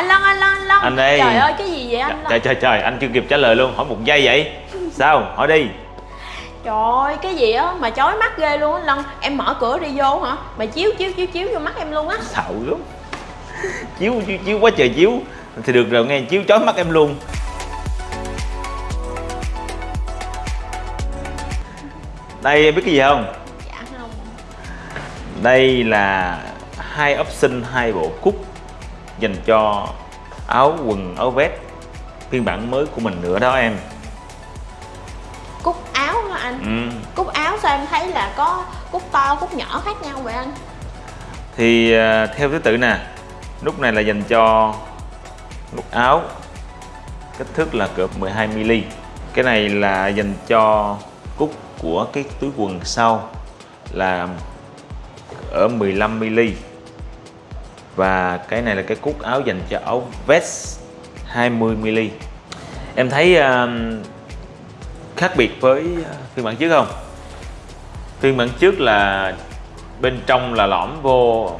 anh Lân anh Lân anh Lân Anh đây. trời ơi cái gì vậy anh Lân trời trời trời anh chưa kịp trả lời luôn. Hỏi một giây vậy. Sao? Hỏi đi. Trời ơi cái gì á? Mà chói mắt ghê luôn á Lân em mở cửa đi vô hả? Mà chiếu chiếu chiếu chiếu vô mắt em luôn á. Sợ lắm. Chiếu chiếu chiếu quá trời chiếu. Thì được rồi nghe chiếu chói mắt em luôn. Đây em biết cái gì không? Dạ không. Đây là hai option hai bộ cúc dành cho áo quần áo vest phiên bản mới của mình nữa đó em. Cúc áo hả anh? Ừ. cúc áo sao em thấy là có cúc to cúc nhỏ khác nhau vậy anh? Thì à, theo thứ tự nè nút này là dành cho nút áo kích thước là cỡ 12 mm cái này là dành cho cúc của cái túi quần sau là ở 15 mm và cái này là cái cúc áo dành cho áo vest 20 mm em thấy à, khác biệt với uh, phiên bản trước không? Phiên bản trước là bên trong là lõm vô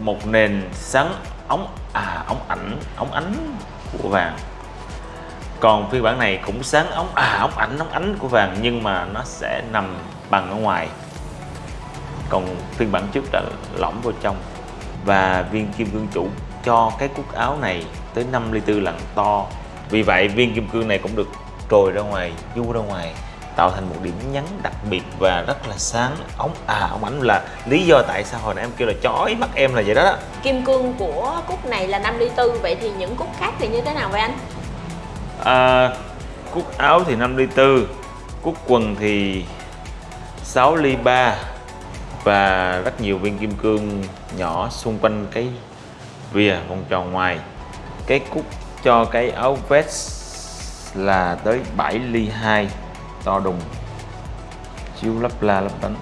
một nền sáng ống à ống ảnh ống ánh của vàng. Còn phiên bản này cũng sáng ống à ống ảnh ống ánh của vàng nhưng mà nó sẽ nằm bằng ở ngoài. Còn phiên bản trước là lõm vô trong và viên kim cương chủ cho cái cúc áo này tới 5 ly tư lần to vì vậy viên kim cương này cũng được trồi ra ngoài du ra ngoài tạo thành một điểm nhấn đặc biệt và rất là sáng ống à ống ảnh là lý do tại sao hồi nãy em kêu là chói mắt em là vậy đó, đó. kim cương của cúc này là 5 ly tư vậy thì những cúc khác thì như thế nào vậy anh À, cúc áo thì 5 ly tư cúc quần thì 6 ly 3 và rất nhiều viên kim cương nhỏ xung quanh cái vìa vòng tròn ngoài. Cái cúc cho cái áo vest là tới 7 ly 2 to đùng. Chiếu lấp la lấp đánh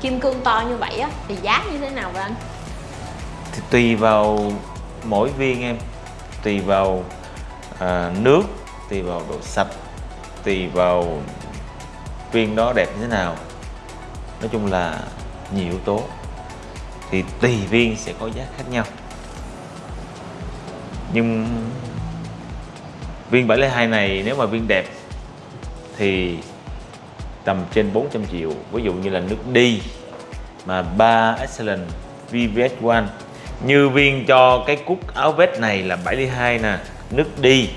kim cương to như vậy á thì giá như thế nào vậy anh thì tùy vào mỗi viên em. Tùy vào à, nước tùy vào độ sạch tùy vào viên đó đẹp như thế nào. Nói chung là nhiều yếu tố, thì tùy viên sẽ có giá khác nhau. Nhưng viên 702 này nếu mà viên đẹp thì tầm trên 400 triệu. Ví dụ như là nước đi mà 3 Excellent VVS1 như viên cho cái cúc áo vest này là 72 nè, nước đi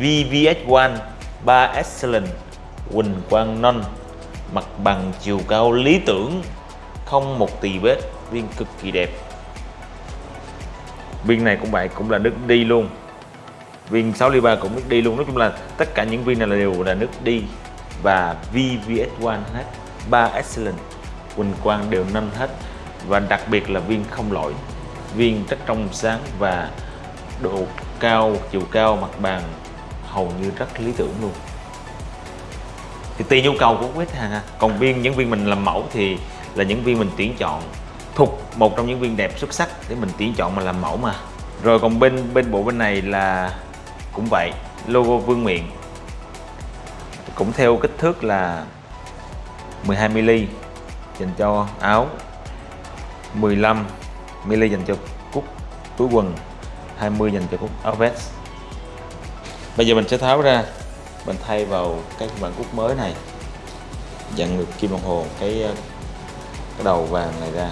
VVS1 3 Excellent Quỳnh Quang Non, mặt bằng chiều cao lý tưởng không một tì vết, viên cực kỳ đẹp. Viên này cũng vậy, cũng là nước đi luôn. Viên 6 ly 3 cũng nước đi luôn. Nói chung là tất cả những viên này là đều là nước đi. Và VVS1 hết 3 Excellent, Quỳnh Quang đều nâng hết. Và đặc biệt là viên không lỗi, viên rất trong sáng và độ cao, chiều cao, mặt bàn hầu như rất lý tưởng luôn. Thì tùy nhu cầu của khách hàng ha. Còn viên, những viên mình làm mẫu thì là những viên mình tuyển chọn. Thuộc một trong những viên đẹp xuất sắc để mình tuyển chọn mà làm mẫu mà. Rồi còn bên bên bộ bên này là cũng vậy, logo vương miện. Cũng theo kích thước là 12mm dành cho áo 15mm dành cho cúc túi quần 20 dành cho cúc áo vest. Bây giờ mình sẽ tháo ra, mình thay vào cái bản cúc mới này. Dặn ngược kim đồng hồ cái cái đầu vàng này ra.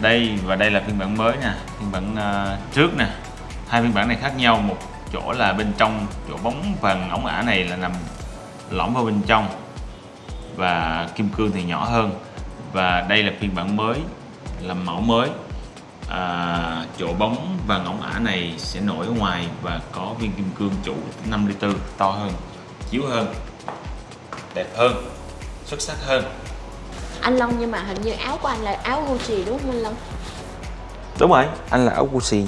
Đây và đây là phiên bản mới nè phiên bản uh, trước nè. Hai phiên bản này khác nhau một chỗ là bên trong chỗ bóng vàng ống ả này là nằm lõm vào bên trong và kim cương thì nhỏ hơn. Và đây là phiên bản mới làm mẫu mới. À, chỗ bóng vàng ống ả này sẽ nổi ở ngoài và có viên kim cương chủ 5 ly tư to hơn chiếu hơn đẹp hơn xuất sắc hơn anh Long nhưng mà hình như áo của anh là áo Gucci đúng không anh Long? Đúng rồi anh là áo Gucci.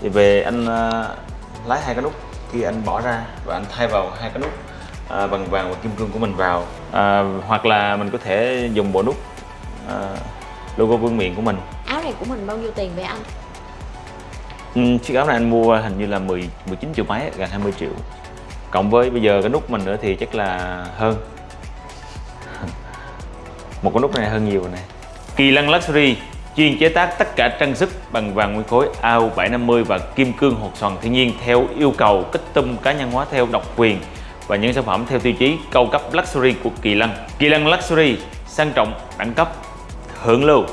Thì về anh uh, lái hai cái nút kia anh bỏ ra và anh thay vào hai cái nút uh, bằng vàng và kim cương của mình vào. Uh, hoặc là mình có thể dùng bộ nút uh, logo vương miện của mình. Áo này của mình bao nhiêu tiền vậy anh? Ừ, chiếc áo này anh mua hình như là 10 19 triệu mấy gần 20 triệu. Cộng với bây giờ cái nút mình nữa thì chắc là hơn một con nút này hơn nhiều này kỳ lân luxury chuyên chế tác tất cả trang sức bằng vàng nguyên khối AU750 và kim cương hột xoàn thiên nhiên theo yêu cầu kích tum cá nhân hóa theo độc quyền và những sản phẩm theo tiêu chí cao cấp luxury của Kỳ Lân. Kỳ Lân Luxury sang trọng, đẳng cấp, hưởng lưu.